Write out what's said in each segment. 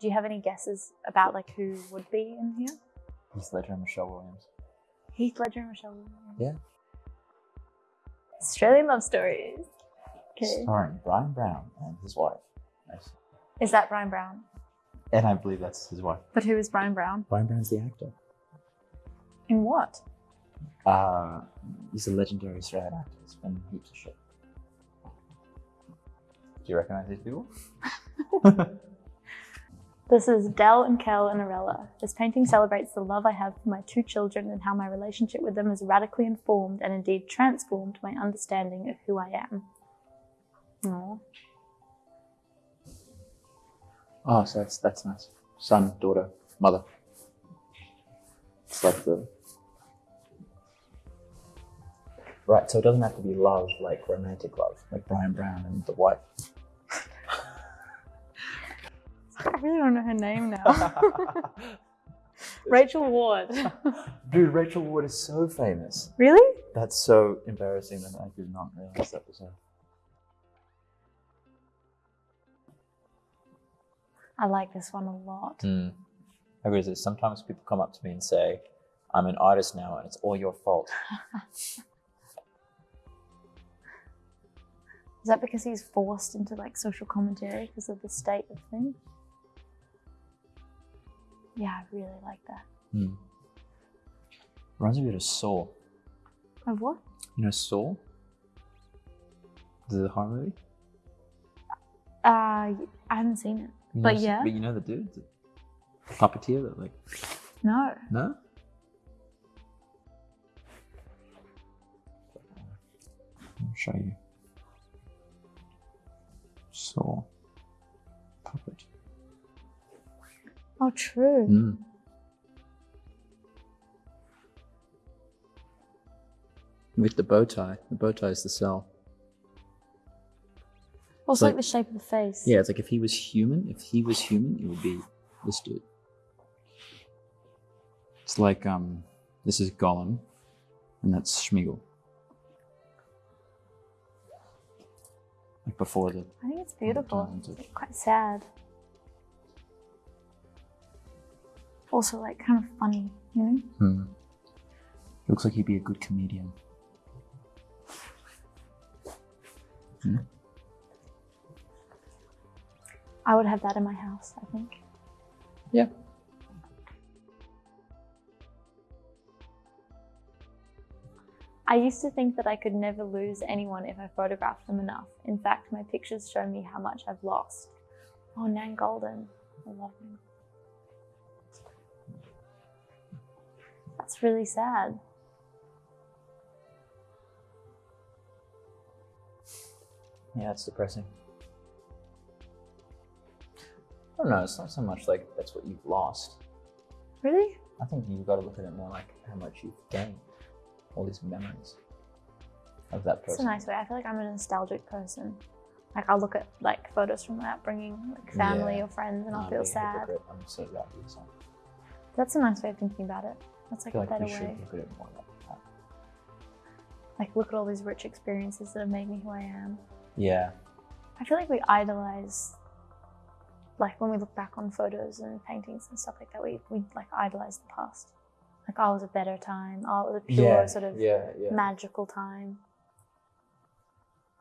Do you have any guesses about like who would be in here? Heath Ledger and Michelle Williams. Heath Ledger and Michelle Williams. Yeah. Australian love stories. Okay. Starring Bryan Brown and his wife. Nice. Is that Bryan Brown? And I believe that's his wife. But who is Bryan Brown? Bryan Brown's the actor. In what? Uh, he's a legendary Australian actor. He's been heaps of shit. Do you recognize these people? This is Del and Kell and Arella. This painting celebrates the love I have for my two children and how my relationship with them has radically informed and indeed transformed my understanding of who I am. Aww. Oh, so that's that's nice. Son, daughter, mother. It's like the right. So it doesn't have to be love, like romantic love, like Bryan Brown and the wife. Really don't know her name now. Rachel Ward. Dude, Rachel Ward is so famous. really? That's so embarrassing that I did not realize that was her. I like this one a lot. Mm. I agree this. Sometimes people come up to me and say, I'm an artist now and it's all your fault. Is that because he's forced into like social commentary because of the state of things? Yeah, I really like that. Mm. Reminds me a bit of Saw. Of what? You know Saw? The horror movie? Uh, I haven't seen it. You But know- yeah. But you know the dude? The puppeteer that like No. No? I'll show you. Saw. Oh, true. Mm. With the bow tie. The bow tie is the cell. Also, like- like the shape of the face. Yeah, it's like if he was human, if he was human, it would be this dude. It's like um this is Gollum and that's Sméagol. Like before the I think it's beautiful. It's quite sad. Also, like kind of funny, you know? Hmm. Looks like he'd be a good comedian. Hmm? I would have that in my house, I think. Yeah. I used to think that I could never lose anyone if I photographed them enough. In fact, my pictures show me how much I've lost. Oh, Nan Goldin. I love him. That's really sad. Yeah, it's depressing. I don't know, it's not so much like that's what you've lost. Really? I think you've got to look at it more like how much you've gained. All these memories of that person. That's a nice way. I feel like I'm a nostalgic person. Like I'll look at like photos from my upbringing, like family Yeah. or friends, and I'll feel sad. I'm so glad you. That's a nice way of thinking about it. That's I like feel a like better we should look at it more like that. Like look at all these rich experiences that have made me who I am. Yeah. I feel like we idolize, like when we look back on photos and paintings and stuff like that, we, we like idolize the past. Like, oh, it was a better time. Oh, it was a pure sort of yeah, yeah. magical time.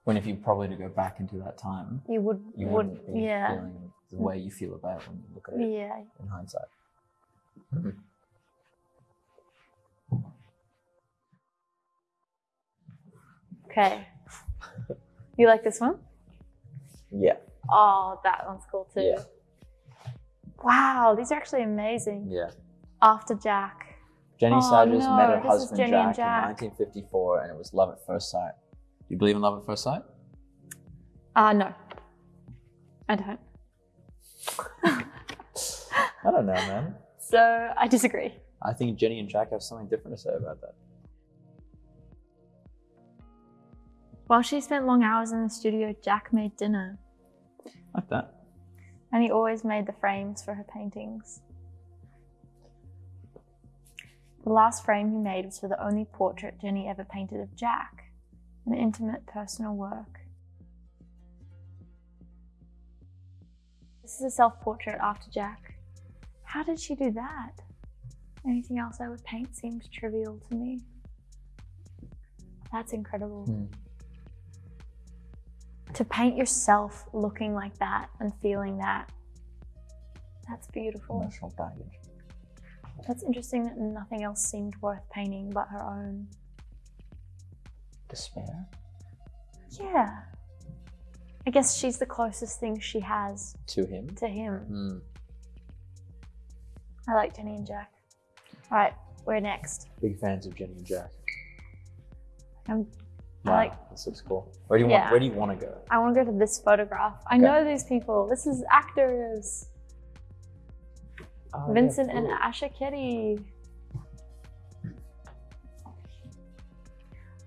When if you probably to go back into that time, You would, you would, yeah, feeling the way you feel about it when you look at it yeah. in hindsight. Mm-hmm. Okay. you like this one? Yeah. Oh, that one's cool too. Yeah. Wow, these are actually amazing. Yeah. After Jack. Jenny Oh, no, met her husband Jack, Jack. in 1954, and it was love at first sight. Do you believe in love at first sight? Uh, no. I don't. I don't know, man. So I disagree. I think Jenny and Jack have something different to say about that. While she spent long hours in the studio, Jack made dinner. Like that. And he always made the frames for her paintings. The last frame he made was for the only portrait Jenny ever painted of Jack, an intimate personal work. This is a self-portrait after Jack. How did she do that? Anything else I would paint seems trivial to me. That's incredible. Hmm. To paint yourself looking like that and feeling that. That's beautiful. Emotional baggage. That's interesting that nothing else seemed worth painting but her own. Despair? Yeah. I guess she's the closest thing she has To him? to him. Hmm. I like Jenny and Jack. All right, we're next. Big fans of Jenny and Jack. I'm, Wow, like. this looks cool. Where do you Yeah. want? Where do you want to go? I want to go to this photograph. I Okay. know these people. This is actors. Oh, yeah, Vincent and. Asher Keddie.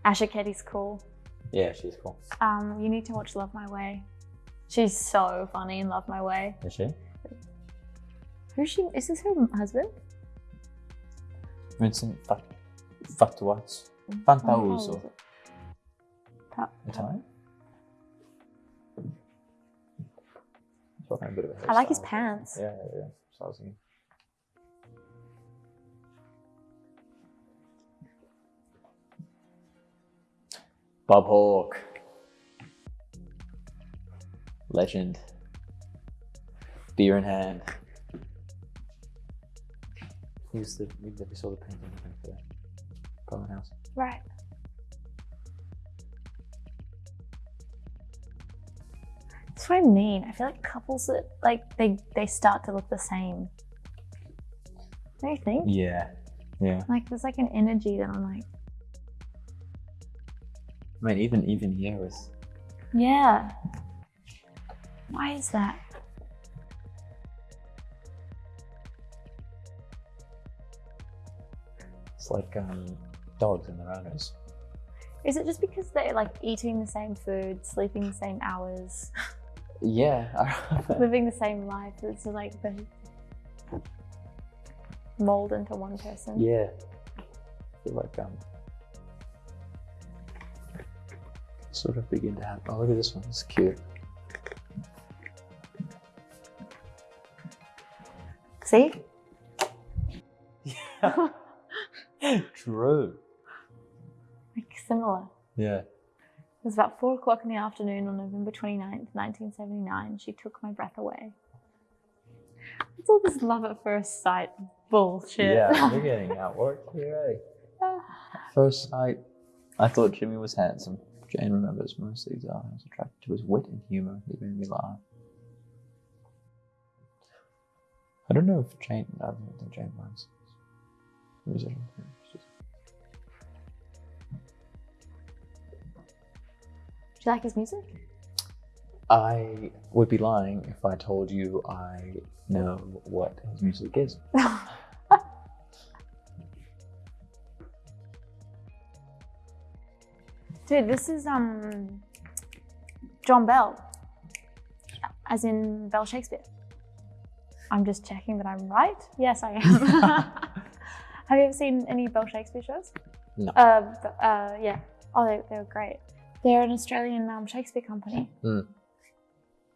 Asher Keddie's cool. Yeah, she's cool. Um, you need to watch Love My Way. She's so funny in Love My Way. Is she? Who's she? Is this her husband? Vincent Fa- Fatuazzo. Fantauzzo. Ta- Italian? Talking a bit of a I like his pants. Yeah, yeah, yeah. So I was thinking. Bob Hawke. Legend. Beer in hand. He was the we, we saw the painting I for the Parliament House. Right. That's what I mean. I feel like couples that like they they start to look the same. Don't you think? Yeah. Yeah. Like there's like an energy that I'm like, I mean even even here with yeah. Why is that? it's like um dogs and their owners. Is it just because they're like eating the same food, sleeping the same hours, Yeah. living the same life? It's like they mold into one person. yeah. I feel like um sort of begin to happen. Oh look at this one, it's cute. See? Yeah. True. Like similar. Yeah. It was about four o'clock in the afternoon on November 29th, 1979. She took my breath away. What's all this love at first sight bullshit? Yeah, we're getting outworked here, eh? First sight, I thought Jimmy was handsome. Jane remembers most of these are. I was attracted to his wit and humor. He made me laugh. I don't know if Jane. I don't think Jane minds. Musician. Do you like his music? I would be lying if I told you I know what his music is. Dude, this is um John Bell. As in Bell Shakespeare. I'm just checking that I'm right. Yes, I am. Have you ever seen any Bell Shakespeare shows? No. Uh, uh, yeah. Oh, they, they were great. They're an Australian um, Shakespeare company. Mm.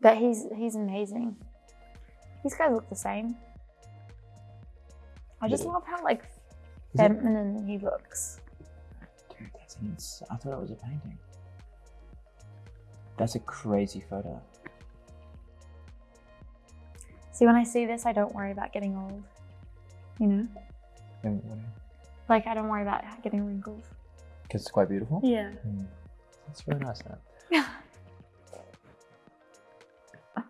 But he's he's amazing. These guys look the same. I just Yeah. love how like Is it- feminine he looks. Dude, that's ins- I thought it was a painting. That's a crazy photo. See, when I see this, I don't worry about getting old. You know, like I don't worry about getting wrinkles. Because it's quite beautiful. Yeah. Hmm. That's very nice. That.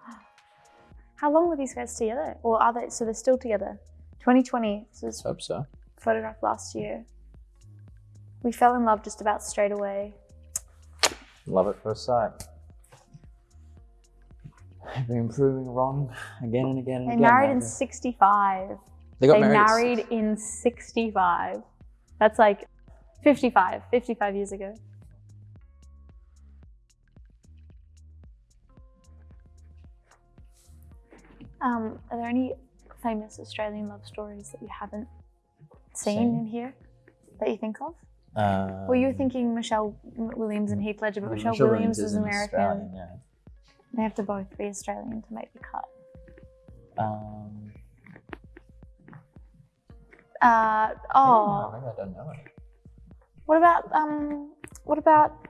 How long were these guys together? Or are they? So they're still together. 2020. This was Let's hope so. photographed last year. We fell in love just about straight away. Love at first sight. I've been proving wrong again and again and They again. married in 65. They got they married. married in 65. That's like 55, 55 years ago. Um, are there any famous Australian love stories that you haven't seen Seen? in here that you think of? Um, well, you were thinking Michelle Williams and Heath Ledger, but Michelle, Michelle Williams is an American. Australian, yeah. They have to both be Australian to make the cut. Um, Uh, oh, maybe I don't know what about um, what about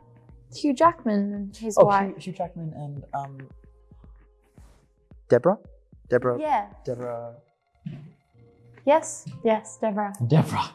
Hugh Jackman and his Oh, wife? Hugh, Hugh Jackman and um, Deborah. Deborah. Yeah. Deborah. Yes. Yes, Deborah. Deborah.